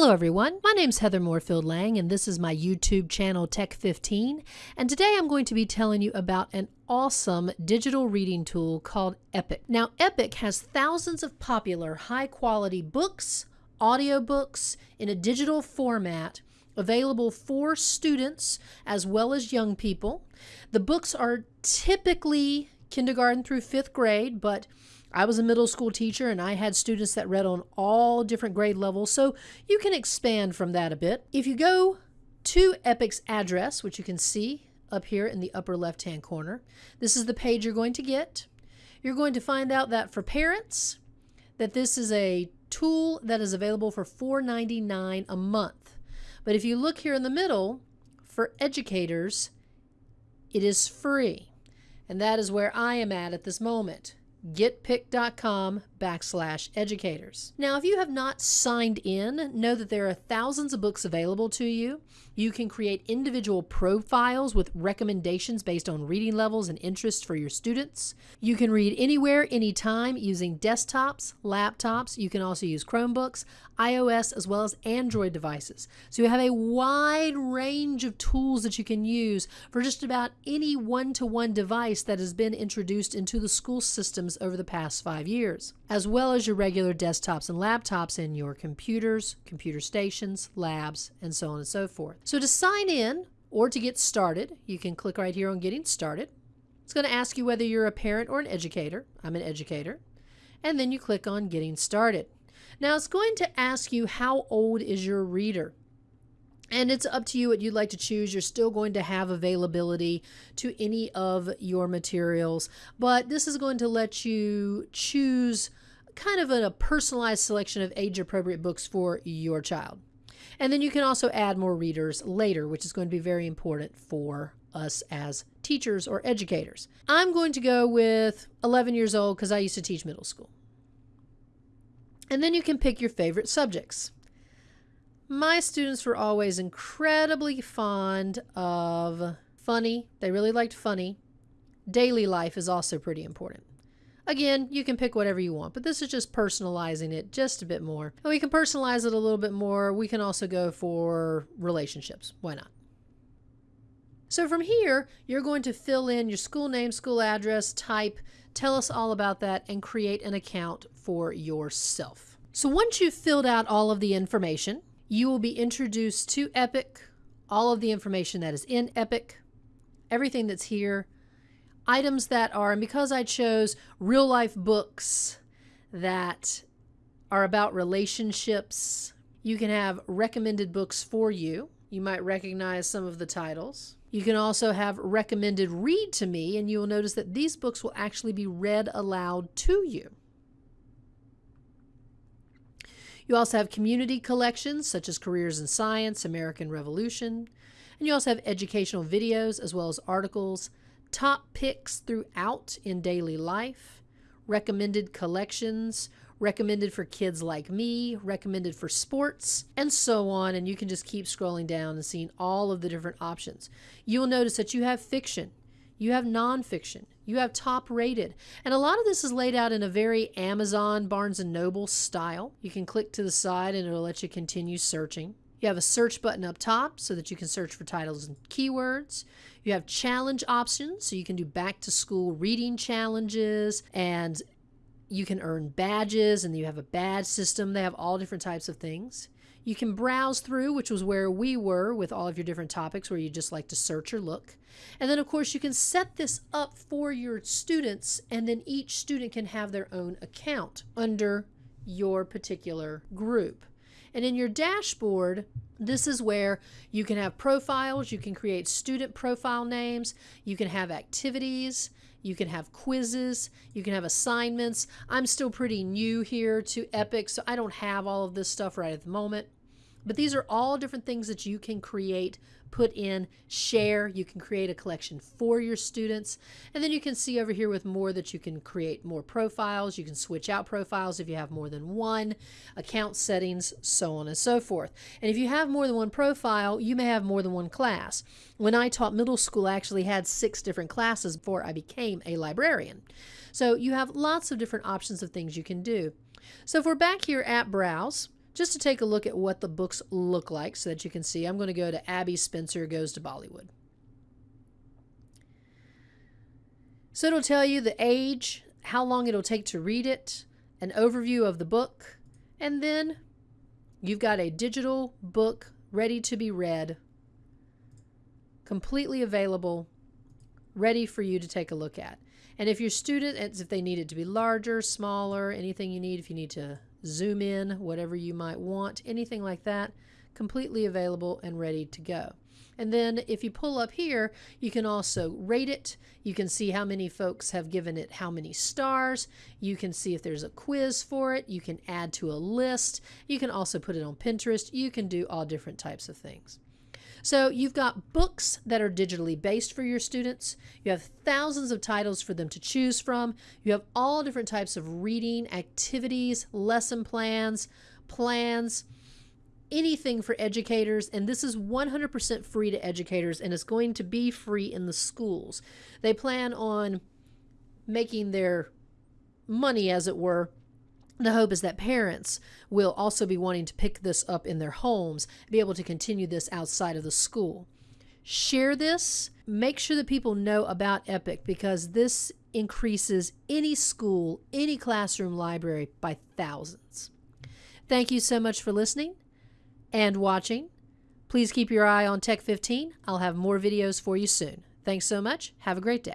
Hello everyone, my name is Heather Moorefield-Lang and this is my YouTube channel Tech15 and today I'm going to be telling you about an awesome digital reading tool called Epic. Now Epic has thousands of popular high quality books, audiobooks in a digital format available for students as well as young people. The books are typically kindergarten through fifth grade, but I was a middle school teacher and I had students that read on all different grade levels, so you can expand from that a bit. If you go to Epic's address, which you can see up here in the upper left hand corner, this is the page you're going to get. You're going to find out that for parents, that this is a tool that is available for $4.99 a month. But if you look here in the middle, for educators, it is free. And that is where I am at at this moment. Getepic.com backslash educators. Now, if you have not signed in, know that there are thousands of books available to you. You can create individual profiles with recommendations based on reading levels and interests for your students. You can read anywhere, anytime using desktops, laptops. You can also use Chromebooks, iOS, as well as Android devices. So you have a wide range of tools that you can use for just about any one-to-one device that has been introduced into the school systems over the past five years as well as your regular desktops and laptops in your computers, computer stations, labs, and so on and so forth. So to sign in or to get started, you can click right here on Getting Started. It's going to ask you whether you're a parent or an educator. I'm an educator. And then you click on Getting Started. Now it's going to ask you how old is your reader. And it's up to you what you'd like to choose. You're still going to have availability to any of your materials, but this is going to let you choose kind of a personalized selection of age appropriate books for your child. And then you can also add more readers later, which is going to be very important for us as teachers or educators. I'm going to go with 11 years old because I used to teach middle school. And then you can pick your favorite subjects. My students were always incredibly fond of funny. They really liked funny. Daily life is also pretty important. Again, you can pick whatever you want, but this is just personalizing it just a bit more. And we can personalize it a little bit more. We can also go for relationships. Why not? So from here, you're going to fill in your school name, school address, type, tell us all about that, and create an account for yourself. So once you've filled out all of the information, you will be introduced to Epic, all of the information that is in Epic, everything that's here, items that are, and because I chose real life books that are about relationships, you can have recommended books for you. You might recognize some of the titles. You can also have recommended read to me, and you will notice that these books will actually be read aloud to you. You also have community collections such as Careers in Science, American Revolution, and you also have educational videos as well as articles, top picks throughout in daily life, recommended collections, recommended for kids like me, recommended for sports, and so on. And you can just keep scrolling down and seeing all of the different options. You will notice that you have fiction, you have nonfiction, you have top rated. And a lot of this is laid out in a very Amazon, Barnes & Noble style. You can click to the side and it'll let you continue searching. You have a search button up top so that you can search for titles and keywords. You have challenge options, so you can do back to school reading challenges and you can earn badges and you have a badge system. They have all different types of things. You can browse through, which was where we were with all of your different topics where you just like to search or look. And then, of course, you can set this up for your students, and then each student can have their own account under your particular group. And in your dashboard, this is where you can have profiles, you can create student profile names, you can have activities, you can have quizzes, you can have assignments. I'm still pretty new here to Epic, so I don't have all of this stuff right at the moment. But these are all different things that you can create, put in, share. You can create a collection for your students. And then you can see over here with more that you can create more profiles. You can switch out profiles if you have more than one, account settings, so on and so forth. And if you have more than one profile, you may have more than one class. When I taught middle school, I actually had six different classes before I became a librarian. So you have lots of different options of things you can do. So if we're back here at Browse, just to take a look at what the books look like so that you can see. I'm going to go to Abby Spencer Goes to Bollywood. So it'll tell you the age, how long it'll take to read it, an overview of the book, and then you've got a digital book ready to be read, completely available, ready for you to take a look at. And if your student, if they need it to be larger, smaller, anything you need, if you need to zoom in, whatever you might want, anything like that, completely available and ready to go. And then if you pull up here, you can also rate it. You can see how many folks have given it how many stars. You can see if there's a quiz for it. You can add to a list. You can also put it on Pinterest. You can do all different types of things. So you've got books that are digitally based for your students. You have thousands of titles for them to choose from. You have all different types of reading, activities, lesson plans, plans, anything for educators, and this is 100% free to educators, and it's going to be free in the schools. They plan on making their money, as it were. The hope is that parents will also be wanting to pick this up in their homes, be able to continue this outside of the school. Share this. Make sure that people know about EPIC because this increases any school, any classroom library by thousands. Thank you so much for listening and watching. Please keep your eye on Tech 15. I'll have more videos for you soon. Thanks so much. Have a great day.